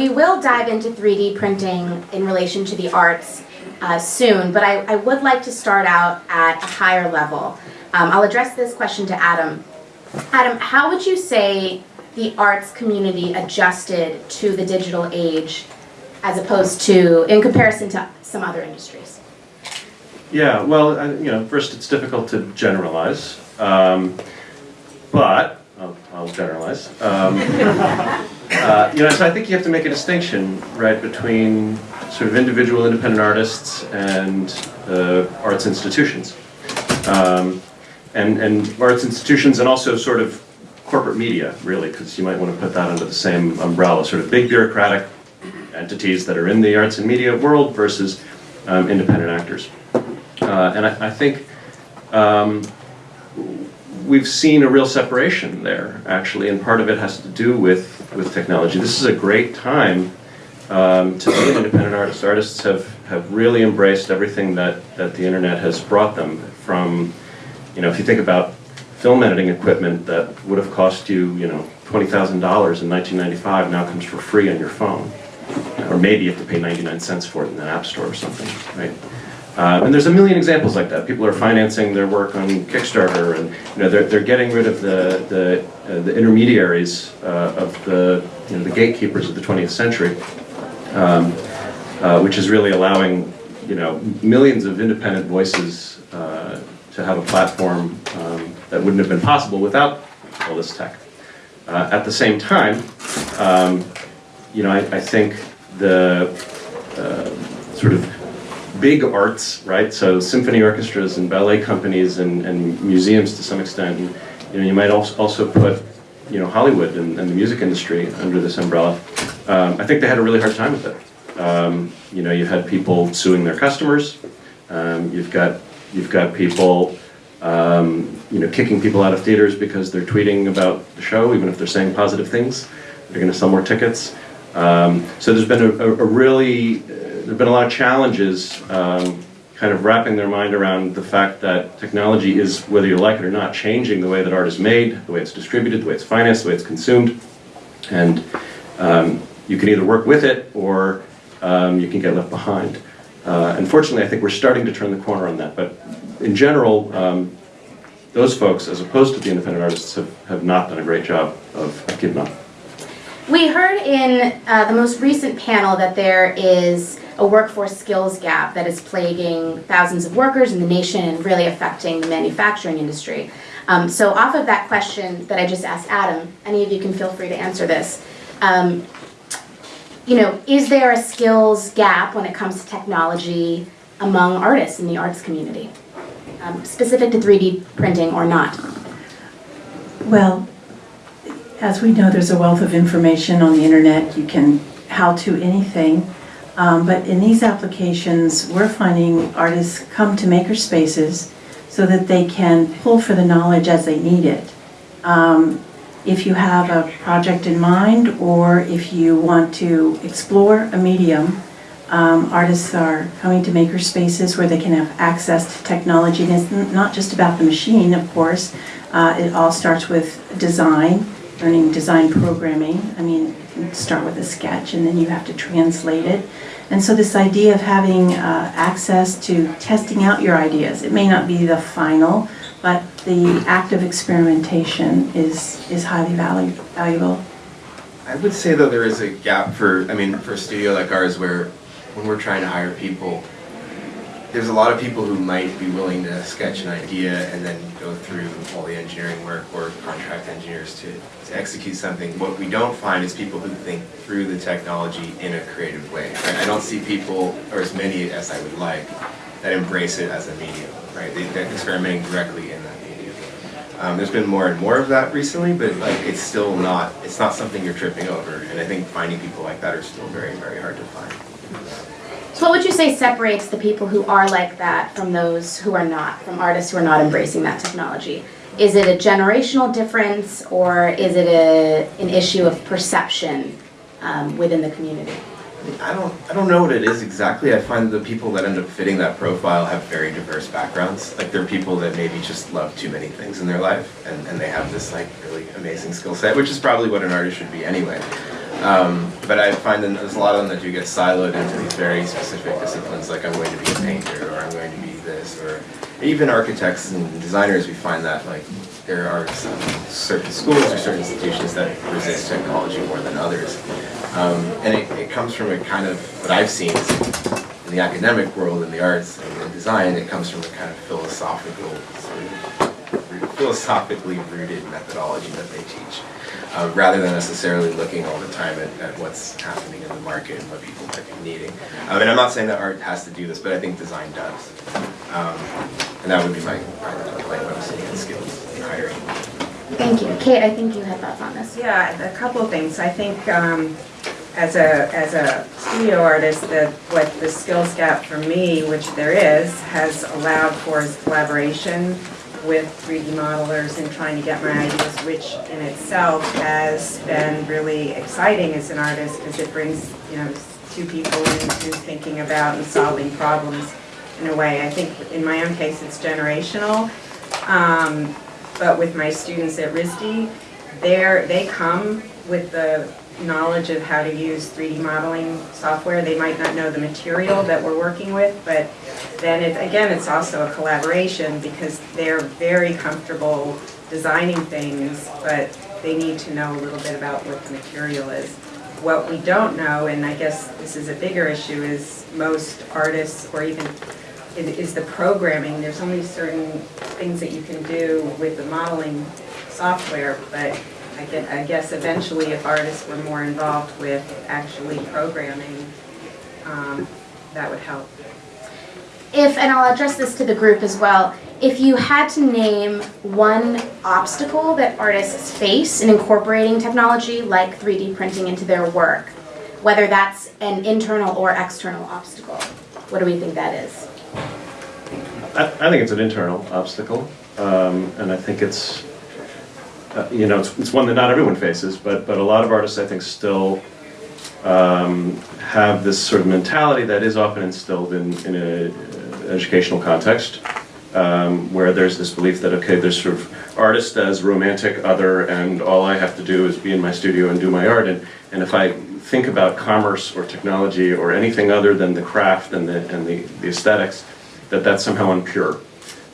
we will dive into 3D printing in relation to the arts uh, soon, but I, I would like to start out at a higher level. Um, I'll address this question to Adam. Adam, how would you say the arts community adjusted to the digital age as opposed to, in comparison to some other industries? Yeah, well, uh, you know, first it's difficult to generalize, um, but I'll, I'll generalize. Um, uh, you know, so I think you have to make a distinction, right, between sort of individual independent artists and uh, arts institutions, um, and and arts institutions, and also sort of corporate media, really, because you might want to put that under the same umbrella, sort of big bureaucratic entities that are in the arts and media world versus um, independent actors. Uh, and I, I think um, we've seen a real separation there, actually, and part of it has to do with, with technology. This is a great time um, to be an independent artist. Artists have, have really embraced everything that, that the internet has brought them from, you know, if you think about film editing equipment that would have cost you, you know, $20,000 in 1995 now comes for free on your phone. Or maybe you have to pay 99 cents for it in an app store or something, right? Uh, and there's a million examples like that. People are financing their work on Kickstarter, and you know they're they're getting rid of the the, uh, the intermediaries uh, of the you know the gatekeepers of the 20th century, um, uh, which is really allowing you know millions of independent voices uh, to have a platform um, that wouldn't have been possible without all this tech. Uh, at the same time, um, you know I, I think the sort of big arts, right? So symphony orchestras and ballet companies and, and museums to some extent. And, you know, you might also, put, you know, Hollywood and, and the music industry under this umbrella. Um, I think they had a really hard time with it. Um, you know, you had people suing their customers. Um, you've got you've got people, um, you know, kicking people out of theaters because they're tweeting about the show, even if they're saying positive things. They're going to sell more tickets. Um, so there's been a, a, really there have been a lot of challenges um, kind of wrapping their mind around the fact that technology is, whether you like it or not, changing the way that art is made, the way it's distributed, the way it's financed, the way it's consumed. And um, you can either work with it or um, you can get left behind. Uh, unfortunately, I think we're starting to turn the corner on that. But in general, um, those folks, as opposed to the independent artists, have, have not done a great job of keeping up. We heard in uh, the most recent panel that there is a workforce skills gap that is plaguing thousands of workers in the nation and really affecting the manufacturing industry. Um, so off of that question that I just asked Adam, any of you can feel free to answer this. Um, you know, is there a skills gap when it comes to technology among artists in the arts community? Um, specific to 3D printing or not? Well, as we know, there's a wealth of information on the internet. You can how to anything. Um, but in these applications, we're finding artists come to maker spaces so that they can pull for the knowledge as they need it. Um, if you have a project in mind or if you want to explore a medium, um, artists are coming to maker spaces where they can have access to technology. And it's not just about the machine, of course. Uh, it all starts with design learning design programming. I mean, start with a sketch and then you have to translate it. And so this idea of having uh, access to testing out your ideas, it may not be the final, but the act of experimentation is, is highly valuable. I would say though there is a gap for, I mean, for a studio like ours where when we're trying to hire people, there's a lot of people who might be willing to sketch an idea and then go through all the engineering work or contract engineers to, to execute something. What we don't find is people who think through the technology in a creative way. Right? I don't see people, or as many as I would like, that embrace it as a medium. Right? They, they're experimenting directly in that medium. Um, there's been more and more of that recently, but like it's still not, it's not something you're tripping over. And I think finding people like that are still very, very hard to find. What would you say separates the people who are like that from those who are not, from artists who are not embracing that technology? Is it a generational difference or is it a, an issue of perception um, within the community? I don't, I don't know what it is exactly. I find the people that end up fitting that profile have very diverse backgrounds. Like they're people that maybe just love too many things in their life and, and they have this like really amazing skill set, which is probably what an artist should be anyway. Um, but I find that there's a lot of them that do get siloed into these very specific disciplines, like I'm going to be a painter, or I'm going to be this, or even architects and designers, we find that like there are certain schools or certain institutions that resist technology more than others. Um, and it, it comes from a kind of, what I've seen in the academic world, in the arts and in design, it comes from a kind of philosophical, sort of philosophically rooted methodology that they teach, uh, rather than necessarily looking all the time at, at what's happening in the market and what people might be needing. Um, and I'm not saying that art has to do this, but I think design does. Um, and that would be my primary complaint when I'm sitting at skills and hiring. Thank you. Kate, I think you had thoughts on this. Yeah, a couple of things. I think um, as a, as a studio artist, that what the skills gap for me, which there is, has allowed for is collaboration with 3D modelers and trying to get my ideas, which in itself has been really exciting as an artist because it brings, you know, two people into thinking about and solving problems in a way. I think in my own case, it's generational. Um, but with my students at RISD, they're, they come with the knowledge of how to use 3D modeling software. They might not know the material that we're working with, but then it, again, it's also a collaboration because they're very comfortable designing things, but they need to know a little bit about what the material is. What we don't know, and I guess this is a bigger issue, is most artists or even is is the programming. There's only certain things that you can do with the modeling software, but I gue- I guess eventually if artists were more involved with actually programming, um, that would help. If, and I'll address this to the group as well, if you had to name one obstacle that artists face in incorporating technology like 3D printing into their work, whether that's an internal or external obstacle, what do we think that is? I, I think it's an internal obstacle, um, and I think it's, uh, you know, it's, it's one that not everyone faces, but, but a lot of artists, I think, still um, have this sort of mentality that is often instilled in, in an educational context, um, where there's this belief that, okay, there's sort of artist as romantic other, and all I have to do is be in my studio and do my art, and, and if I think about commerce or technology or anything other than the craft and the, and the, the aesthetics, that that's somehow impure.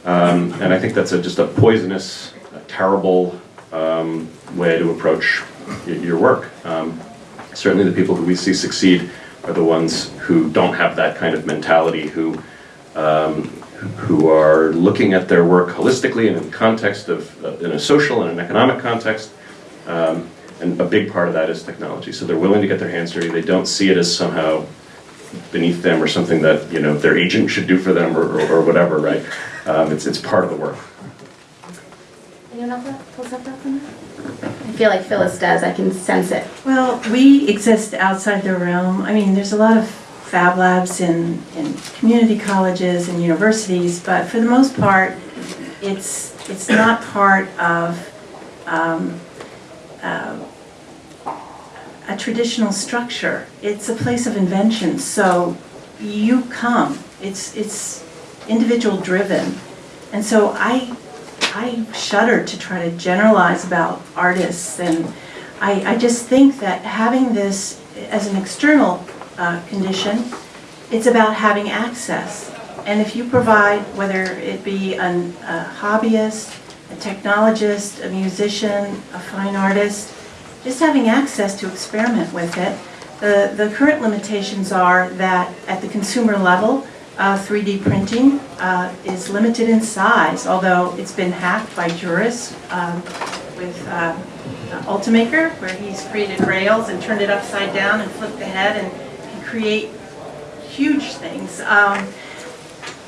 Um, and I think that's a, just a poisonous, terrible um, way to approach your work. Um, certainly, the people who we see succeed are the ones who don't have that kind of mentality, who um, who are looking at their work holistically and in context of uh, in a social and an economic context. Um, and a big part of that is technology. So they're willing to get their hands dirty. They don't see it as somehow beneath them or something that you know their agent should do for them or, or, or whatever, right? Um, it's it's part of the work. Anyone else have- else have thoughts on that? I feel like Phyllis does, I can sense it. Well, we exist outside the realm. I mean, there's a lot of fab labs in, in community colleges and universities, but for the most part, it's, it's not part of um, uh, a traditional structure. It's a place of invention, so you come. It's, it's individual driven. And so I, I shudder to try to generalize about artists and I, I just think that having this as an external uh, condition, it's about having access. And if you provide, whether it be an- a hobbyist, a technologist, a musician, a fine artist, just having access to experiment with it. The, the current limitations are that at the consumer level, uh, 3D printing uh, is limited in size, although it's been hacked by Joris um, with uh, Ultimaker, where he's created rails and turned it upside down and flipped the head and can create huge things. Um,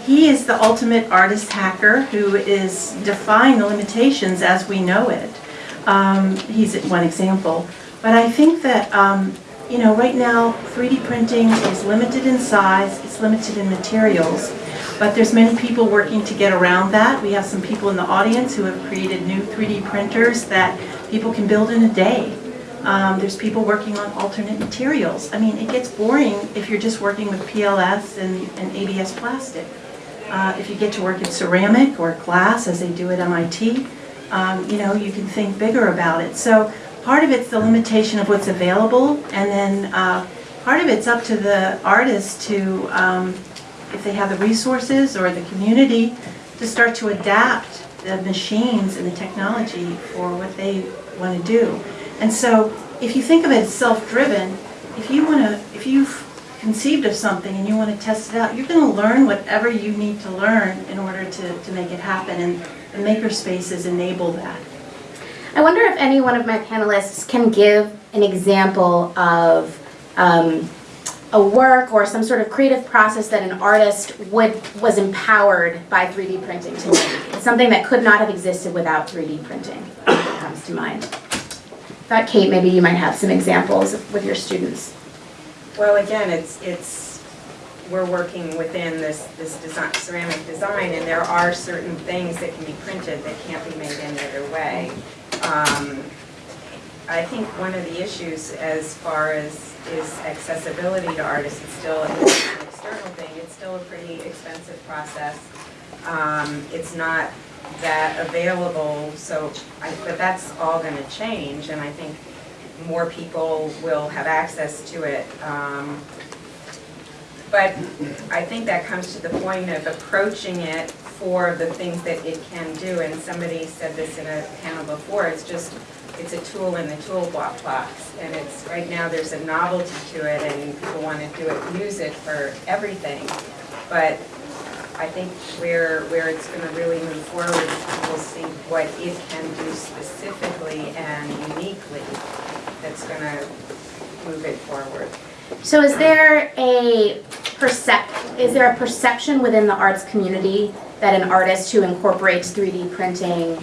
he is the ultimate artist hacker who is defying the limitations as we know it. Um, he's one example. But I think that, um, you know, right now, 3D printing is limited in size, it's limited in materials, but there's many people working to get around that. We have some people in the audience who have created new 3D printers that people can build in a day. Um, there's people working on alternate materials. I mean, it gets boring if you're just working with PLA and, and ABS plastic. Uh, if you get to work in ceramic or glass, as they do at MIT, um, you know, you can think bigger about it. So part of it's the limitation of what's available, and then uh, part of it's up to the artist to, um, if they have the resources or the community, to start to adapt the machines and the technology for what they want to do. And so, if you think of it as self-driven, if you want to, if you've conceived of something and you want to test it out, you're going to learn whatever you need to learn in order to, to make it happen, and the makerspaces enable that. I wonder if any one of my panelists can give an example of um, a work or some sort of creative process that an artist would was empowered by 3D printing to make. Something that could not have existed without 3D printing. That comes to mind. Thought Kate, maybe you might have some examples with your students. Well, again, it's, it's, we're working within this, this design, ceramic design, and there are certain things that can be printed that can't be made any other way. Um, I think one of the issues as far as is accessibility to artists, it's still an external thing, it's still a pretty expensive process. Um, It's not that available, so, I- but that's all gonna change, and I think more people will have access to it. Um, But I think that comes to the point of approaching it for the things that it can do, and somebody said this in a panel before, it's just, it's a tool in the toolbox and it's, right now, there's a novelty to it, and people want to do it, use it for everything. But I think where, where it's gonna really move forward, people see what it can do specifically and uniquely that's gonna move it forward. So is there a percep, is there a perception within the arts community that an artist who incorporates 3D printing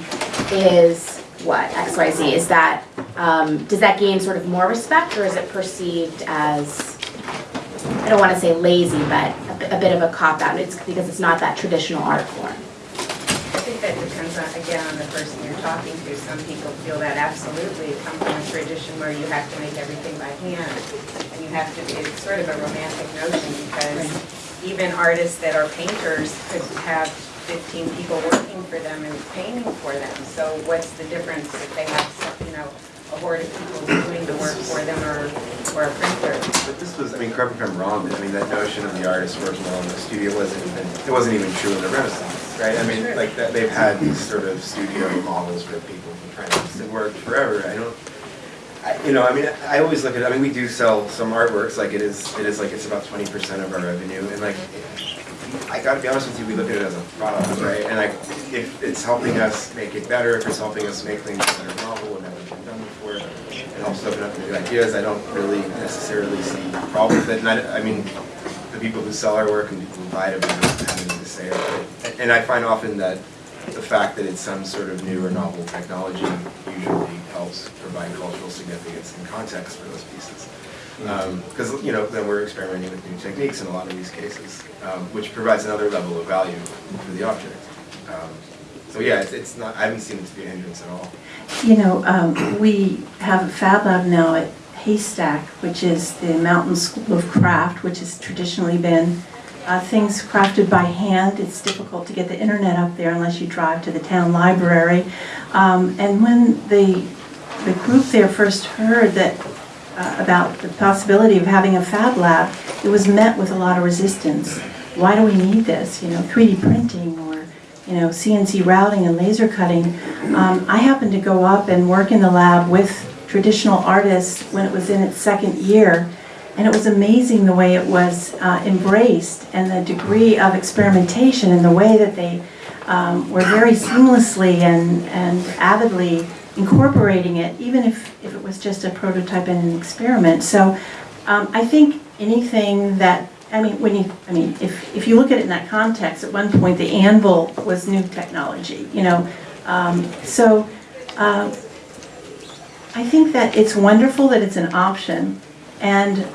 is what, XYZ? Is that, um, does that gain sort of more respect or is it perceived as, I don't want to say lazy, but a bit- a bit of a cop-out? It's because it's not that traditional art form. I think that depends on, again, on the person you're talking to. Some people feel that absolutely come from a tradition where you have to make everything by hand. And you have to, it's sort of a romantic notion because even artists that are painters could have 15 people working for them and painting for them. So what's the difference if they have, some, you know, a horde of people doing the work for them or, or a printer? But this was, I mean, correct me if I'm wrong, I mean, that notion of the artist working alone in the studio wasn't even, it wasn't even true in the Renaissance, right? I mean, like, that, they've had these sort of studio models where people have been trying to, worked forever. I don't, you know, I mean, I always look at, I mean, we do sell some artworks, like it is, it is like, it's about twenty percent of our revenue, and like, I gotta be honest with you, we look at it as a product, right? And like, if it's helping us make it better, if it's helping us make things that are novel and haven't been done before, it helps open up new ideas, I don't really necessarily see a problem with it. And I, I mean, the people who sell our work and people who buy it have anything to say it. And I find often that the fact that it's some sort of new or novel technology usually helps provide cultural significance and context for those pieces. Because, you know, then we're experimenting with new techniques in a lot of these cases, um, which provides another level of value for the object. Um, So yeah, it's, it's not, I haven't seen it to be a hindrance at all. You know, um, we have a Fab Lab now at Haystack, which is the Mountain School of Craft, which has traditionally been uh, things crafted by hand. It's difficult to get the internet up there unless you drive to the town library. Um, And when the, the group there first heard that, uh, about the possibility of having a Fab Lab, it was met with a lot of resistance. Why do we need this? You know, 3D printing or you know, CNC routing and laser cutting. Um, I happened to go up and work in the lab with traditional artists when it was in its second year, and it was amazing the way it was uh, embraced and the degree of experimentation and the way that they um, were very seamlessly and, and avidly incorporating it, even if, if it was just a prototype and an experiment. So um, I think anything that I mean, when you, I mean, if, if you look at it in that context, at one point, the anvil was new technology, you know? Um, So, uh, I think that it's wonderful that it's an option, and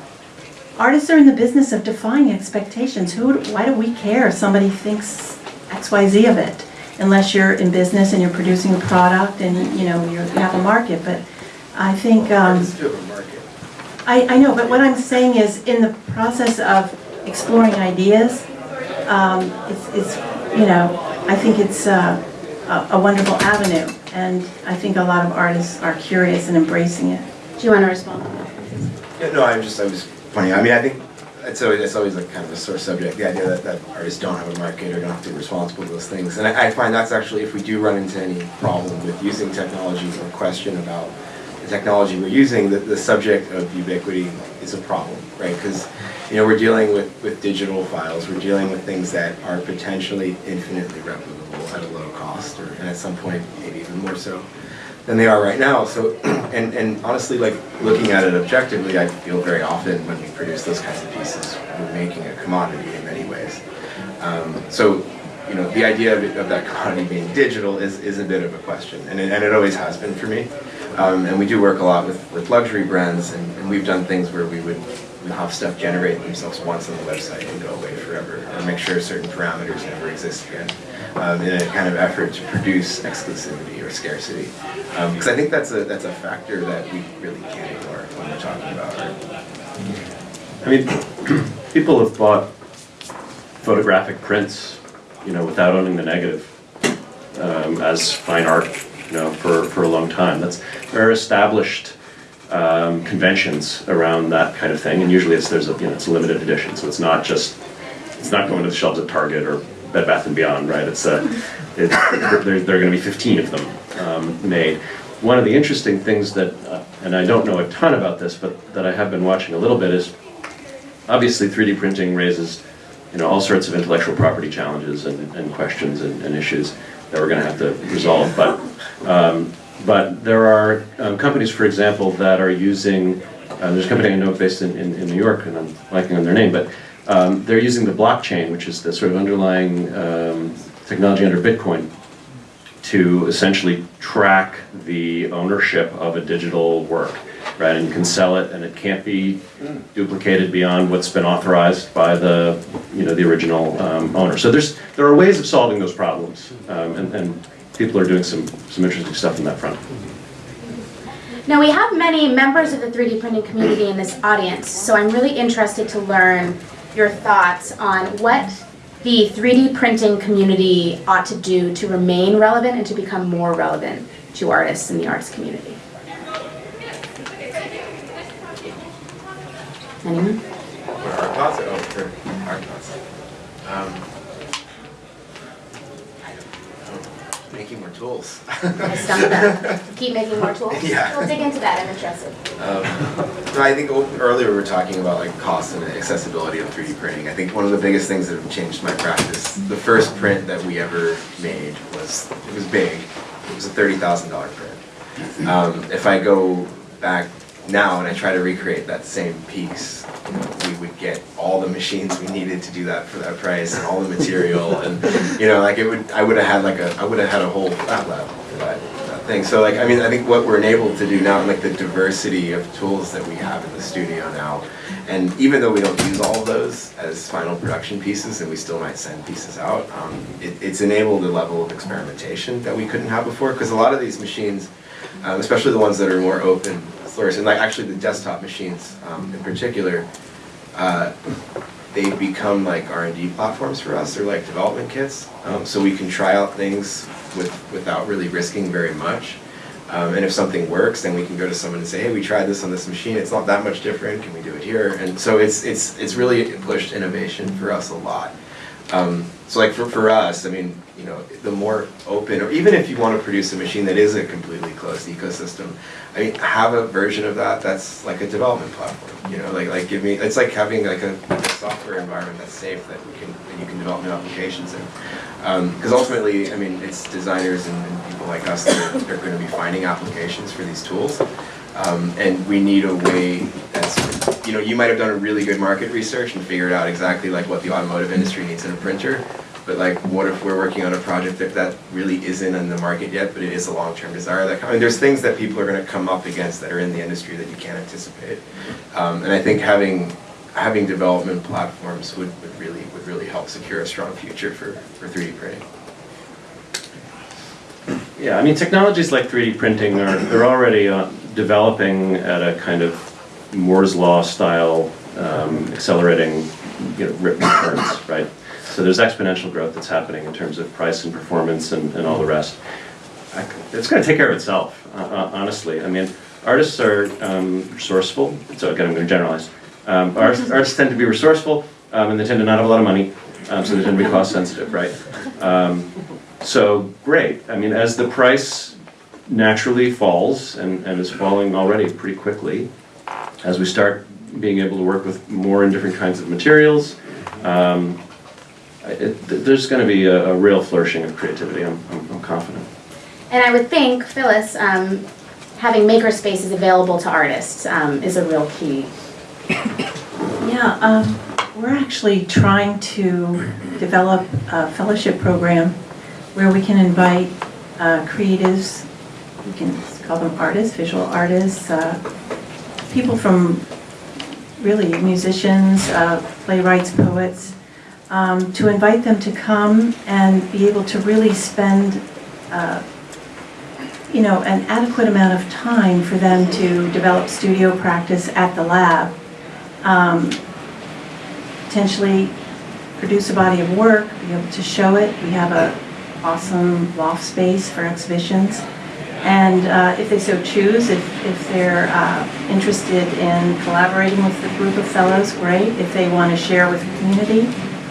artists are in the business of defying expectations. Who, why do we care if somebody thinks X, Y, Z of it? Unless you're in business and you're producing a product and, you know, you're- you have a market, but I think, um, Artists do have a market. I, I know, but what I'm saying is, in the process of exploring ideas, um, it's, it's, you know, I think it's uh, a a wonderful avenue. And I think a lot of artists are curious and embracing it. Do you want to respond? Yeah, no, I'm just, I was pointing, I mean, I think, it's always, it's always like kind of a sore subject, the idea that, that artists don't have a market or don't have to be responsible for those things. And I, I find that's actually, if we do run into any problem with using technology or question about the technology we're using, the, the subject of ubiquity is a problem, right? Because, you know, we're dealing with, with digital files, we're dealing with things that are potentially infinitely replicable at a low cost, or, and at some point, maybe even more so than they are right now. So, and, and honestly, like looking at it objectively, I feel very often when we produce those kinds of pieces, we're making a commodity in many ways. Um, so, you know, the idea of, it, of that commodity being digital is, is a bit of a question, and it, and it always has been for me. Um, and we do work a lot with, with luxury brands, and, and we've done things where we would have stuff generate themselves once on the website and go away forever, or make sure certain parameters never exist again, um, in a kind of effort to produce exclusivity or scarcity. Because I think that's a that's a factor that we really can't ignore when we're talking about art. I mean, people have bought photographic prints, you know, without owning the negative um, as fine art, you know, for, for a long time. That's are established um, conventions around that kind of thing, and usually it's there's a you know it's a limited edition, so it's not just it's not going to the shelves at Target or Bed Bath and Beyond, right? It's a it, there, are going to be 15 of them um, made. One of the interesting things that, uh, and I don't know a ton about this, but that I have been watching a little bit is obviously 3D printing raises you know all sorts of intellectual property challenges and, and questions and, and issues that we're going to have to resolve. But um, but there are um, companies, for example, that are using. Uh, there's a company I know based in, in, in New York, and I'm blanking on their name, but um, they're using the blockchain, which is the sort of underlying um, technology under Bitcoin, to essentially track the ownership of a digital work, right? And you can sell it, and it can't be duplicated beyond what's been authorized by the, you know, the original um, owner. So there's there are ways of solving those problems, um, and, and people are doing some some interesting stuff in that front. Now, we have many members of the 3D printing community in this audience, so I'm really interested to learn your thoughts on what the 3D printing community ought to do to remain relevant and to become more relevant to artists in the arts community. Anyone? For art thoughts? Oh, for art thoughts. Um, I don't know. Making more tools. I stumped them. Keep making more tools? Yeah. We'll dig into that, I'm interested. Um, no, I think earlier we were talking about like cost and accessibility of 3D printing. I think one of the biggest things that have changed my practice, the first print that we ever made was, it was big. It was a $30,000 print. Um, if I go back now and I try to recreate that same piece, you know, we would get all the machines we needed to do that for that price and all the material and, you know, like it would, I would have had like a, I would have had a whole lab lab for that, that thing. So like, I mean, I think what we're enabled to do now, and like the diversity of tools that we have in the studio now, and even though we don't use all of those as final production pieces, and we still might send pieces out, um, it, it's enabled a level of experimentation that we couldn't have before, because a lot of these machines, um, especially the ones that are more open and like actually the desktop machines um, in particular, uh, they become like R&D platforms for us. They're like development kits, um, so we can try out things with without really risking very much. Um, and if something works, then we can go to someone and say, "Hey, we tried this on this machine. It's not that much different. Can we do it here?" And so it's it's it's really pushed innovation for us a lot. Um, so like for, for us, I mean, you know, the more open, or even if you want to produce a machine that is a completely closed ecosystem, I mean, have a version of that that's like a development platform. You know, like like give me, it's like having like a, a software environment that's safe that we can that you can develop new applications in. Because ultimately, I mean, it's designers and, and people like us that are, are going to be finding applications for these tools. Um, and we need a way that's, you know, you might have done a really good market research and figured out exactly like what the automotive industry needs in a printer. But like, what if we're working on a project that, that really isn't in the market yet, but it is a long-term desire? That I mean, there's things that people are going to come up against that are in the industry that you can't anticipate. Um, and I think having having development platforms would, would really would really help secure a strong future for, for 3D printing. Yeah, I mean, technologies like 3D printing are, they're already uh, developing at a kind of Moore's Law style, um, accelerating, you know, rip returns, right? So there's exponential growth that's happening in terms of price and performance and, and all the rest. I it's going to take care of itself, uh, uh, honestly. I mean, artists are um, resourceful, so again, I'm going to generalize. Um, artists, artists tend to be resourceful, um, and they tend to not have a lot of money, um, so they tend to be cost sensitive, right? Um, so, great. I mean, as the price naturally falls, and, and is falling already pretty quickly, as we start being able to work with more and different kinds of materials, um, it, there's going to be a, a real flourishing of creativity. I'm, I'm, I'm confident. And I would think, Phyllis, um, having maker spaces available to artists um, is a real key. Yeah, um, we're actually trying to develop a fellowship program where we can invite uh, creatives, we can call them artists, visual artists, uh, people from really musicians, uh, playwrights, poets, um, to invite them to come and be able to really spend, uh, you know, an adequate amount of time for them to develop studio practice at the lab um, potentially produce a body of work, be able to show it. We have a awesome loft space for exhibitions. And uh, if they so choose, if, if they're uh, interested in collaborating with the group of fellows, great. If they want to share with the community,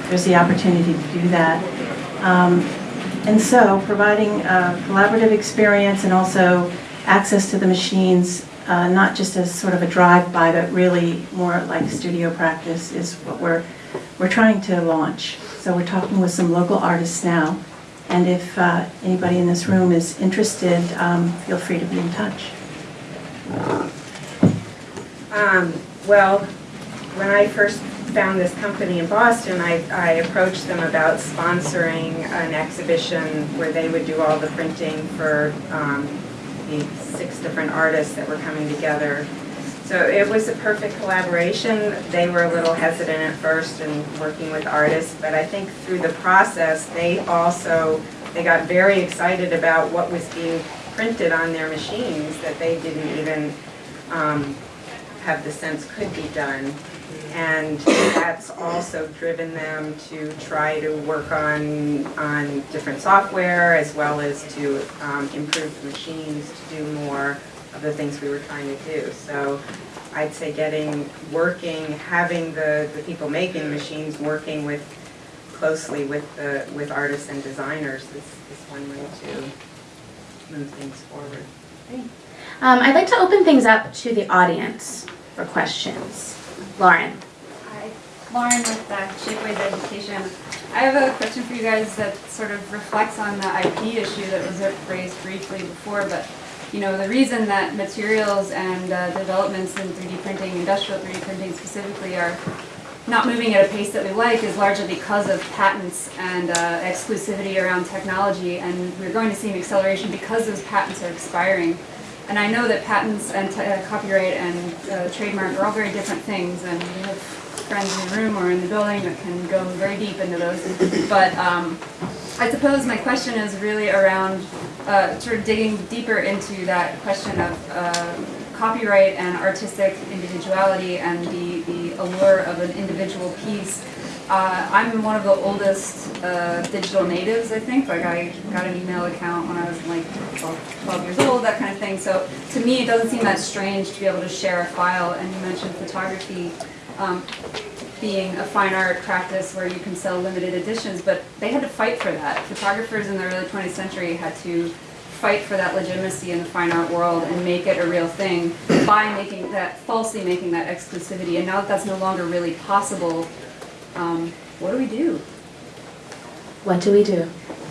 there's the opportunity to do that. Um, And so, providing a collaborative experience and also access to the machines, uh, not just as sort of a drive-by, but really more like studio practice is what we're, we're trying to launch. So we're talking with some local artists now, and if uh, anybody in this room is interested, um, feel free to be in touch. Um, well, when I first found this company in Boston, I, I approached them about sponsoring an exhibition where they would do all the printing for, um, the six different artists that were coming together. So it was a perfect collaboration. They were a little hesitant at first in working with artists, but I think through the process, they also, they got very excited about what was being printed on their machines that they didn't even, um, have the sense could be done. And that's also driven them to try to work on, on different software as well as to um, improve the machines to do more of the things we were trying to do. So I'd say getting, working, having the, the people making the machines, working with, closely with the, with artists and designers is, is one way to move things forward. Um, I'd like to open things up to the audience for questions. Lauren? Hi, Lauren with uh, Shapeways Education. I have a question for you guys that sort of reflects on the IP issue that was raised briefly before, but you know, the reason that materials and uh, developments in 3D printing, industrial 3D printing specifically, are not moving at a pace that we like is largely because of patents and uh, exclusivity around technology, and we're going to see an acceleration because those patents are expiring. And I know that patents and uh, copyright and uh, trademark are all very different things, and we have friends in the room or in the building that can go very deep into those. But um, I suppose my question is really around uh, sort of digging deeper into that question of uh, copyright and artistic individuality and the, the allure of an individual piece. Uh, I'm one of the oldest uh, digital natives, I think. Like I got an email account when I was like 12, 12 years old, that kind of thing. So to me, it doesn't seem that strange to be able to share a file. And you mentioned photography um, being a fine art practice where you can sell limited editions, but they had to fight for that. Photographers in the early 20th century had to fight for that legitimacy in the fine art world and make it a real thing by making that, falsely making that exclusivity. And now that that's no longer really possible, um, what do we do? What do we do?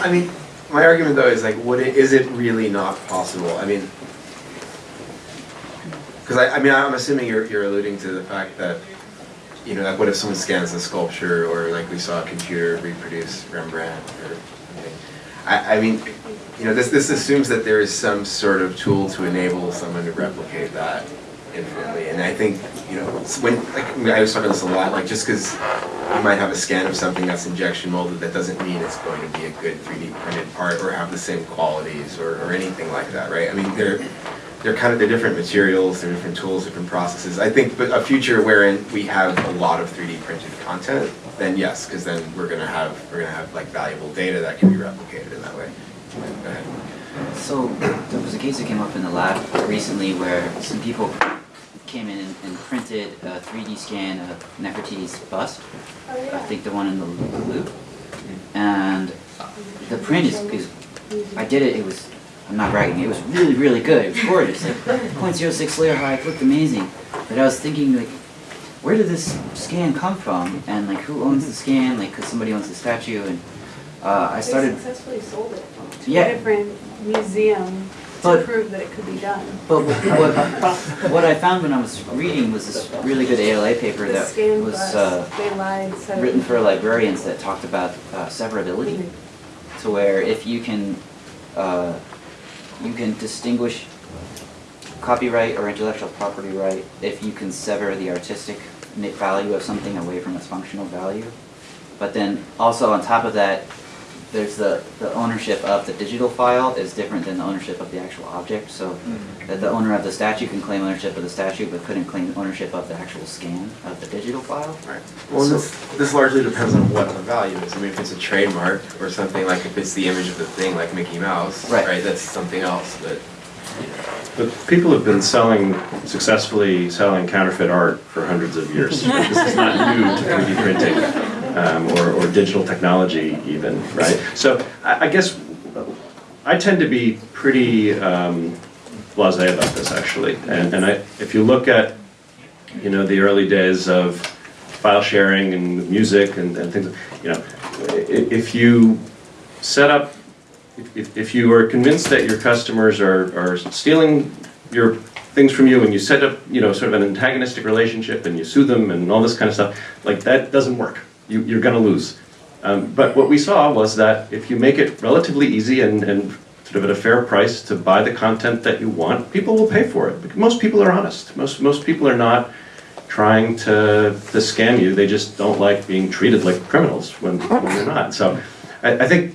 I mean, my argument though is like, what i- is it really not possible? I mean, because I, I mean, I'm assuming you're, you're alluding to the fact that, you know, like what if someone scans a sculpture or like we saw a computer reproduce Rembrandt or something? I, I mean, you know, this, this assumes that there is some sort of tool to enable someone to replicate that infinitely. And I think, you know, when, like, I was talking this a lot, like just because you might have a scan of something that's injection molded, that doesn't mean it's going to be a good 3D printed part or have the same qualities or, or anything like that, right? I mean, there, they're kind of, they're different materials, they're different tools, different processes. I think, but a future wherein we have a lot of 3D printed content, then yes, because then we're gonna have, we're gonna have like valuable data that can be replicated in that way. Go ahead. So there was a case that came up in the lab recently where some people came in and- and printed a 3D scan of Nefertiti's bust. Oh, I think the one in the loop. Mm-hmm. And the print is, is, I did it, it was, I'm not bragging, it was really, really good. It was gorgeous, like 0.06 layer height, it looked amazing. But I was thinking like, where did this scan come from? And like who owns the scan? Like, cause somebody owns the statue and uh, I started They successfully sold it to Yeah. a different museum to But- prove that it could be done. But what, what I found when I was reading was this really good ALA paper The that was uh, lied, it- written for librarians that talked about uh, severability. To where if you can, uh, you can distinguish copyright or intellectual property right if you can sever the artistic value of something away from its functional value. But then also on top of that, there's the, the ownership of the digital file is different than the ownership of the actual object. So mm-hmm. that the owner of the statue can claim ownership of the statue but couldn't claim ownership of the actual scan of the digital file. Right. Well, this, this largely depends on what the value is. I mean, if it's a trademark or something, like if it's the image of the thing, like Mickey Mouse, Right. right, that's something else, but. But people have been selling, successfully selling counterfeit art for hundreds of years. This is not new to 3D printing, um, or, or digital technology even, right? So I, I guess I tend to be pretty um, blasé about this, actually. And, and I, if you look at, you know, the early days of file sharing and music and, and things, you know, if you set up if- if, you are convinced that your customers are, are stealing your things from you and you set up, you know, sort of an antagonistic relationship and you sue them and all this kind of stuff, like that doesn't work. You, you're gonna lose. Um, but what we saw was that if you make it relatively easy and, and sort of at a fair price to buy the content that you want, people will pay for it. Most people are honest. Most, most people are not trying to, to scam you. They just don't like being treated like criminals when, when they're not. So I, I think,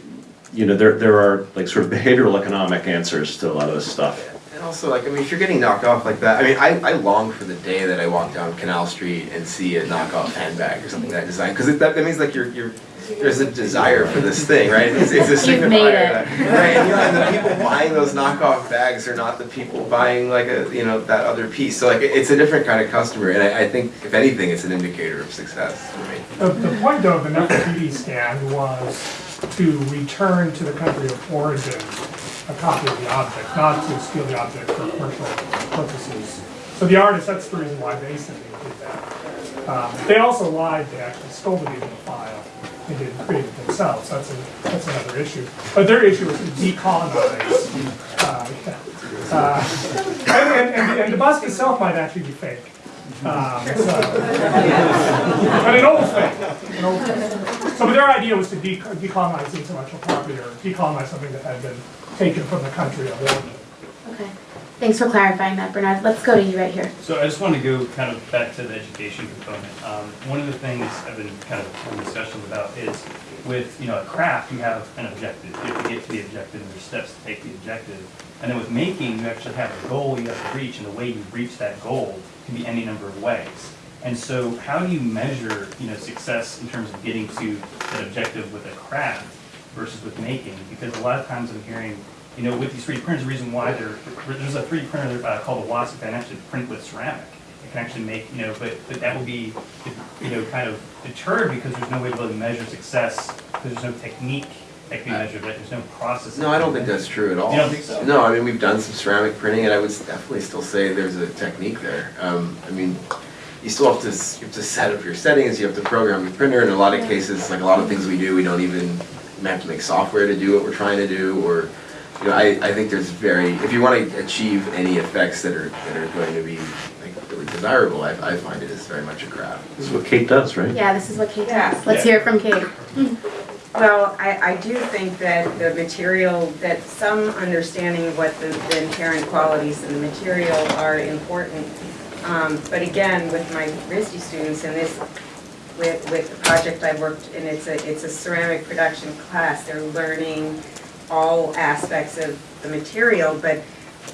you know, there, there are like sort of behavioral economic answers to a lot of this stuff. And also, like, I mean, if you're getting knocked off like that, I mean, I, I long for the day that I walk down Canal Street and see a knockoff handbag or something that I designed, because that, that means like you're, you're, there's a desire for this thing, right? It's, it's a You've signifier made it. that- Right, and, you know, and the people buying those knockoff bags are not the people buying like a, you know, that other piece. So like, it's a different kind of customer, and I, I think, if anything, it's an indicator of success for me. The, the point though of the Nefertiti stand was to return to the country of origin a copy of the object, not to steal the object for commercial purposes. So the artist, that's the reason why they did that. Um, They also lied, they actually stole the digital file, they didn't create it themselves, that's a, that's another issue. But their issue was to decolonize. uh. Uh, And, and- and, the bust itself might actually be fake. Um, so- but an old thing, an old. So but their idea was to de- decolonize the intellectual property or decolonize something that had been taken from the country of origin. Okay. Thanks for clarifying that, Bernard. Let's go to you right here. So I just want to go kind of back to the education component. Um, one of the things I've been kind of having discussions about is with, you know, a craft, you have an objective. You have to get to the objective, and there's steps to take the objective. And then with making, you actually have a goal you have to reach, and the way you reach that goal can be any number of ways. And so how do you measure, you know, success in terms of getting to that objective with a craft versus with making? Because a lot of times I'm hearing, you know, with these 3D printers, the reason why they're, there's a 3D printer uh, called a Wasp that can actually print with ceramic. It can actually make, you know, but, but that will be, you know, kind of deterred because there's no way to really measure success, because there's no technique that can be measured, that there's no process. No, I don't think that's true at all. You don't think so? No, I mean, we've done some ceramic printing, and I would definitely still say there's a technique there. Um, I mean, you still have to, you have to set up your settings, you have to program your printer, in a lot of cases, like a lot of things we do, we don't even, we have to make software to do what we're trying to do, or, you know, I, I think there's very, if you want to achieve any effects that are, that are going to be like really desirable, I, I find it is very much a craft. This is what Kate does, right? Yeah, this is what Kate Yeah. does. Let's hear it from Kate. Well, I, I do think that the material, that some understanding of what the the inherent qualities of the material are important. Um, But again, with my RISD students and this, with, with the project I worked, in, it's a, it's a ceramic production class, they're learning all aspects of the material, but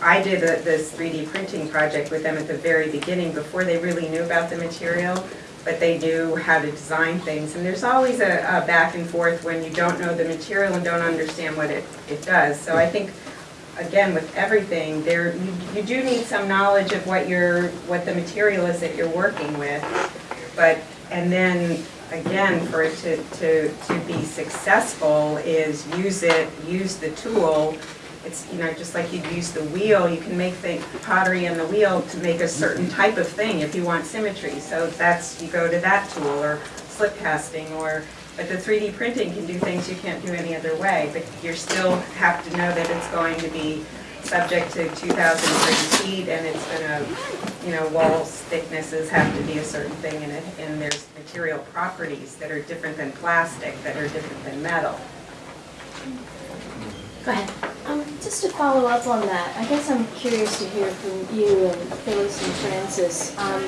I did a- this 3D printing project with them at the very beginning, before they really knew about the material, but they knew how to design things. And there's always a, a back and forth when you don't know the material and don't understand what it, it does. So I think, again, with everything, there, you, you do need some knowledge of what your, what the material is that you're working with. But, and then, again, for it to, to, to be successful is use it, use the tool. It's, you know, just like you'd use the wheel, you can make the pottery on the wheel to make a certain type of thing if you want symmetry. So that's, you go to that tool, or slip casting, or, but the 3D printing can do things you can't do any other way. But you still have to know that it's going to be subject to 2,000 degree heat, and it's gonna, you know, walls thicknesses have to be a certain thing, and it, and there's material properties that are different than plastic, that are different than metal. Go ahead. Um, just to follow up on that, I guess I'm curious to hear from you and Phyllis and Francis, um,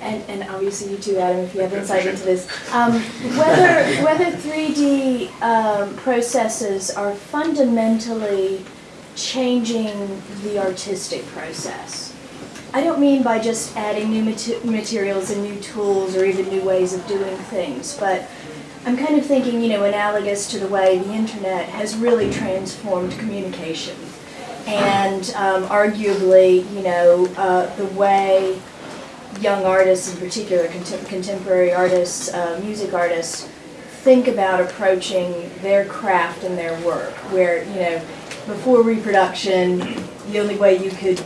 and, and obviously you too, Adam, if you have insight into this. Um, whether, whether 3D, um, processes are fundamentally changing the artistic process. I don't mean by just adding new mate- materials and new tools or even new ways of doing things, but I'm kind of thinking, you know, analogous to the way the internet has really transformed communication. And um, arguably, you know, uh, the way young artists, in particular contem- contemporary artists, uh, music artists, think about approaching their craft and their work, where, you know, before reproduction, the only way you could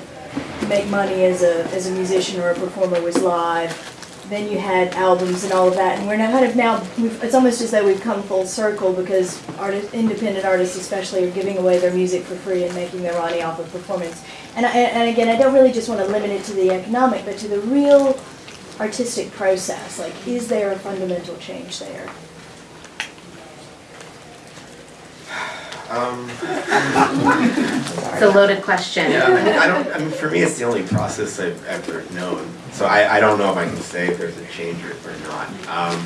make money as a, as a musician or a performer was live. Then you had albums and all of that, and we're now kind of now, it's almost as though we've come full circle because artists, independent artists especially are giving away their music for free and making their money off of performance. And, I, and again, I don't really just want to limit it to the economic, but to the real artistic process. Like, is there a fundamental change there? Um, It's a loaded question. yeah, I mean, I don't, I mean, for me, it's the only process I've ever known. So I, I don't know if I can say if there's a change or, or not. Um,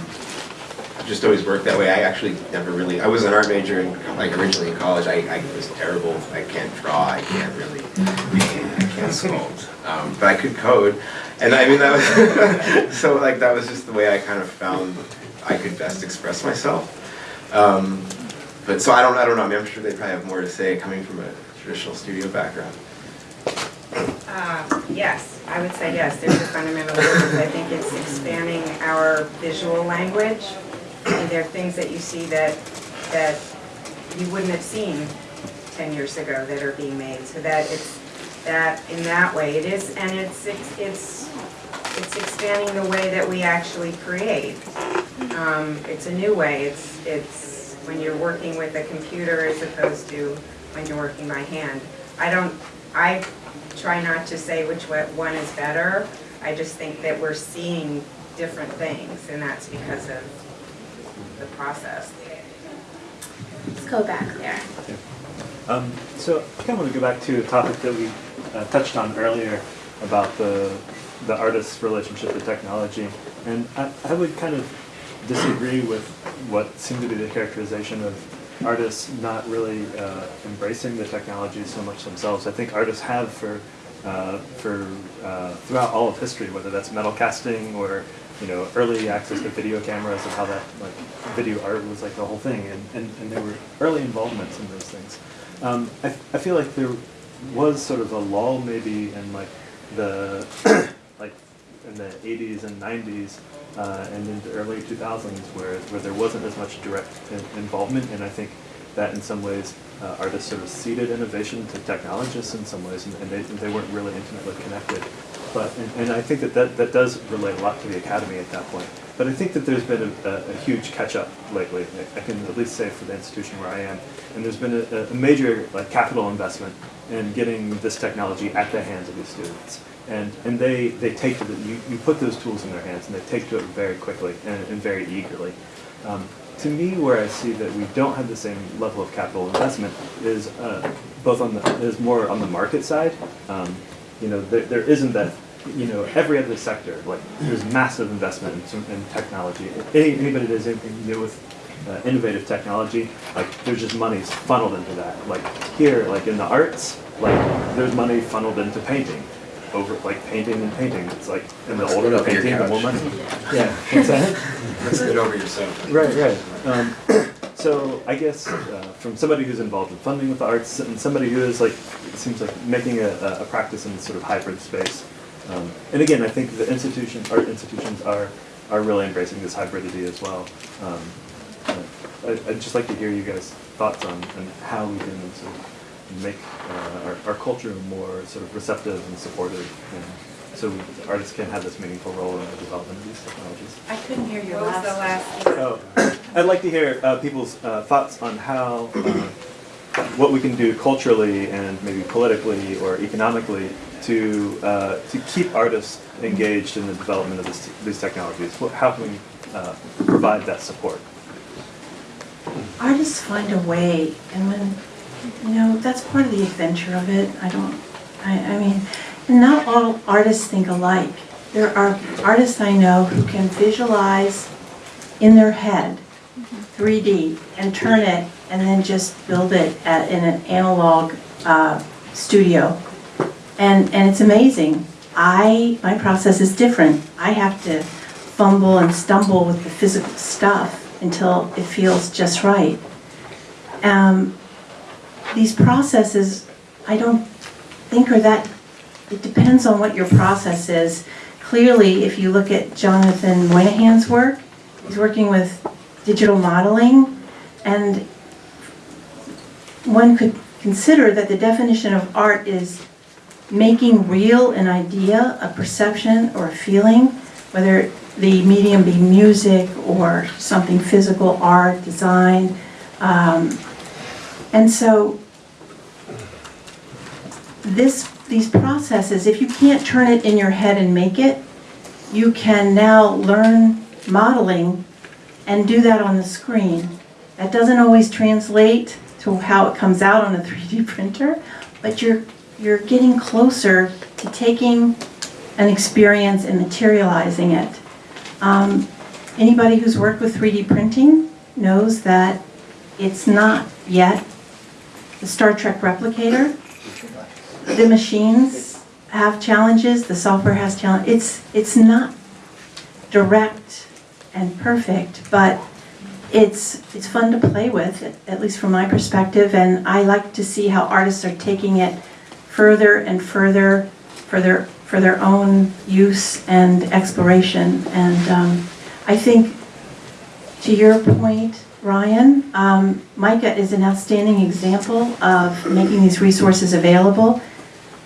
I've just always worked that way. I actually never really, I was an art major in, like originally in college. I, I was terrible. I can't draw. I can't really paint. I can't sculpt. Um, but I could code. And I mean, that was, so like, that was just the way I kind of found I could best express myself. Um, but so I don't, I don't know. I mean, I'm sure they probably have more to say coming from a traditional studio background. Uh, Yes, I would say yes, there's a fundamental difference. I think it's expanding our visual language. And there are things that you see that, that you wouldn't have seen 10 years ago that are being made. So that it's, that, in that way, it is, and it's, it's, it's it's expanding the way that we actually create. Um, It's a new way, it's, it's when you're working with a computer as opposed to when you're working by hand. I don't, I try not to say which one is better, I just think that we're seeing different things, and that's because of the process. Let's go back there. Um, so I kind of want to go back to a topic that we uh, touched on earlier about the the artist's relationship with technology, and I, I would kind of disagree with what seemed to be the characterization of artists not really uh, embracing the technology so much themselves. I think artists have for uh, for uh, throughout all of history, whether that's metal casting or you know early access to video cameras and how that like video art was like the whole thing, and, and, and there were early involvements in those things. Um, I, I feel like there was sort of a lull maybe in like the in the 80s and 90s uh, and into early 2000s where, where there wasn't as much direct in- involvement and I think that in some ways uh, artists sort of ceded innovation to technologists in some ways and, and they, they weren't really intimately connected. But, and, and I think that, that that does relate a lot to the academy at that point. But I think that there's been a, a, a huge catch-up lately. I can at least say for the institution where I am, and there's been a, a major like capital investment in getting this technology at the hands of these students. And and they they take to the you, you put those tools in their hands and they take to it very quickly and, and very eagerly. Um, to me, where I see that we don't have the same level of capital investment is uh, both on the is more on the market side. Um, you know, there, there isn't that. You know, every other sector, like there's massive investment in, in technology. Any, anybody that does anything new with uh, innovative technology, like there's just money funneled into that. Like here, like in the arts, like there's money funneled into painting, over like painting and painting. It's like and the Let's older put the up painting, the more money. Yeah, what's that? Let's get over yourself. Right, right. Um, so I guess uh, from somebody who's involved in funding with the arts and somebody who is like, it seems like making a, a a practice in this sort of hybrid space. Um, and again, I think the institutions, art institutions are, are really embracing this hybridity as well. Um, uh, I- I'd just like to hear you guys' thoughts on, on how we can sort of make uh, our, our culture more sort of receptive and supportive and so artists can have this meaningful role in the development of these technologies. I couldn't hear your What was the last. last? Oh, I'd like to hear uh, people's uh, thoughts on how, uh, what we can do culturally and maybe politically or economically to, uh, to keep artists engaged in the development of this, these technologies. What- How can we uh, provide that support? artists find a way, and when, you know, that's part of the adventure of it. I don't, I, I mean, not all artists think alike. There are artists I know who can visualize in their head 3D and turn it and then just build it at, in an analog uh, studio. And, and it's amazing. I, my process is different. I have to fumble and stumble with the physical stuff until it feels just right. Um, these processes, I don't think are that, it depends on what your process is. Clearly, if you look at Jonathan Moynihan's work, he's working with digital modeling, and one could consider that the definition of art is making real an idea, a perception, or a feeling, whether the medium be music or something physical, art, design. Um, and so this, these processes, if you can't turn it in your head and make it, you can now learn modeling and do that on the screen. That doesn't always translate to how it comes out on a 3D printer, but you're, you're getting closer to taking an experience and materializing it. Um, Anybody who's worked with 3D printing knows that it's not yet the Star Trek replicator. The machines have challenges, the software has challenges. It's, it's not direct and perfect, but it's, it's fun to play with, at least from my perspective, and I like to see how artists are taking it further and further for their, for their own use and exploration. And um, I think, to your point, Ryan, um, is an outstanding example of making these resources available.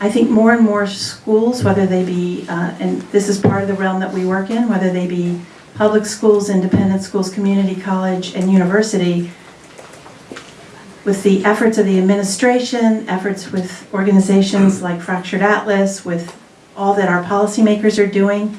I think more and more schools, whether they be, uh, and this is part of the realm that we work in, whether they be public schools, independent schools, community college, and university, with the efforts of the administration, efforts with organizations mm. like Fractured Atlas, with all that our policymakers are doing,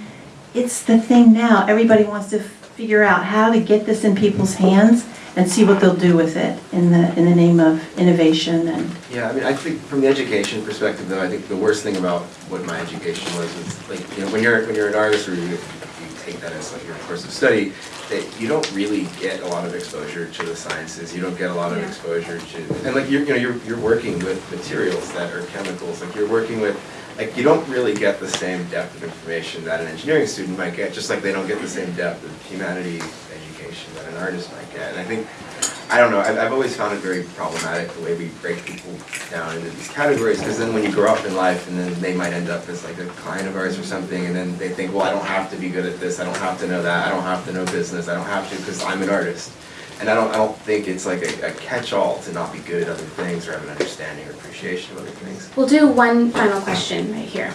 it's the thing now. Everybody wants to figure out how to get this in people's hands and see what they'll do with it in the, in the name of innovation and Yeah, I mean, I think from the education perspective, though, I think the worst thing about what my education was is like, you know, when you're when you're an artist or you, that as like your course of study, that you don't really get a lot of exposure to the sciences. You don't get a lot of exposure to and like you're you know you're you're working with materials that are chemicals. Like you're working with like you don't really get the same depth of information that an engineering student might get, just like they don't get the same depth of humanities education that an artist might get. And I think I don't know, I've, I've always found it very problematic the way we break people down into these categories, because then when you grow up in life and then they might end up as like a client of ours or something, and then they think, well, I don't have to be good at this, I don't have to know that, I don't have to know business, I don't have to because I'm an artist. And I don't, I don't think it's like a, a catch-all to not be good at other things or have an understanding or appreciation of other things. We'll do one final question right here.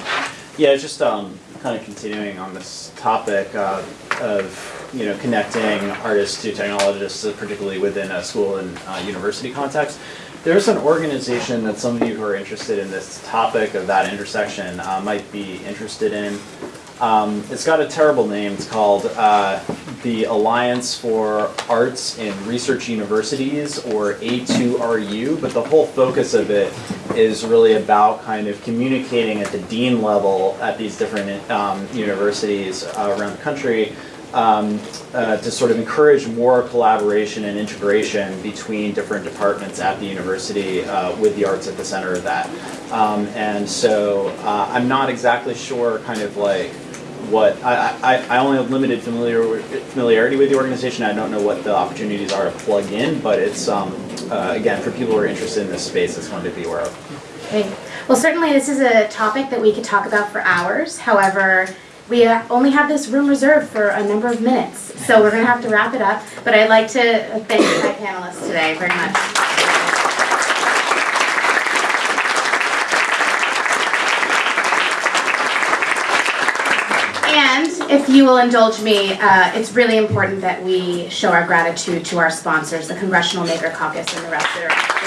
Yeah, just um, kind of continuing on this topic uh, of you know connecting artists to technologists, uh, particularly within a school and uh, university context. There's an organization that some of you who are interested in this topic of that intersection uh, might be interested in. Um, it's got a terrible name. It's called uh, the Alliance for Arts in Research Universities, or A2RU. But the whole focus of it is really about kind of communicating at the dean level at these different um, universities uh, around the country um, uh, to sort of encourage more collaboration and integration between different departments at the university uh, with the arts at the center of that. Um, and so uh, I'm not exactly sure kind of like what, I, I, I only have limited familiar, familiarity with the organization. I don't know what the opportunities are to plug in, but it's, um, uh, again, for people who are interested in this space, it's one to be aware of. Okay. Well, certainly this is a topic that we could talk about for hours. However, we uh, only have this room reserved for a number of minutes, so we're going to have to wrap it up. But I'd like to thank my panelists today very much. And if you will indulge me, uh, it's really important that we show our gratitude to our sponsors, the Congressional Maker Caucus and the rest that are.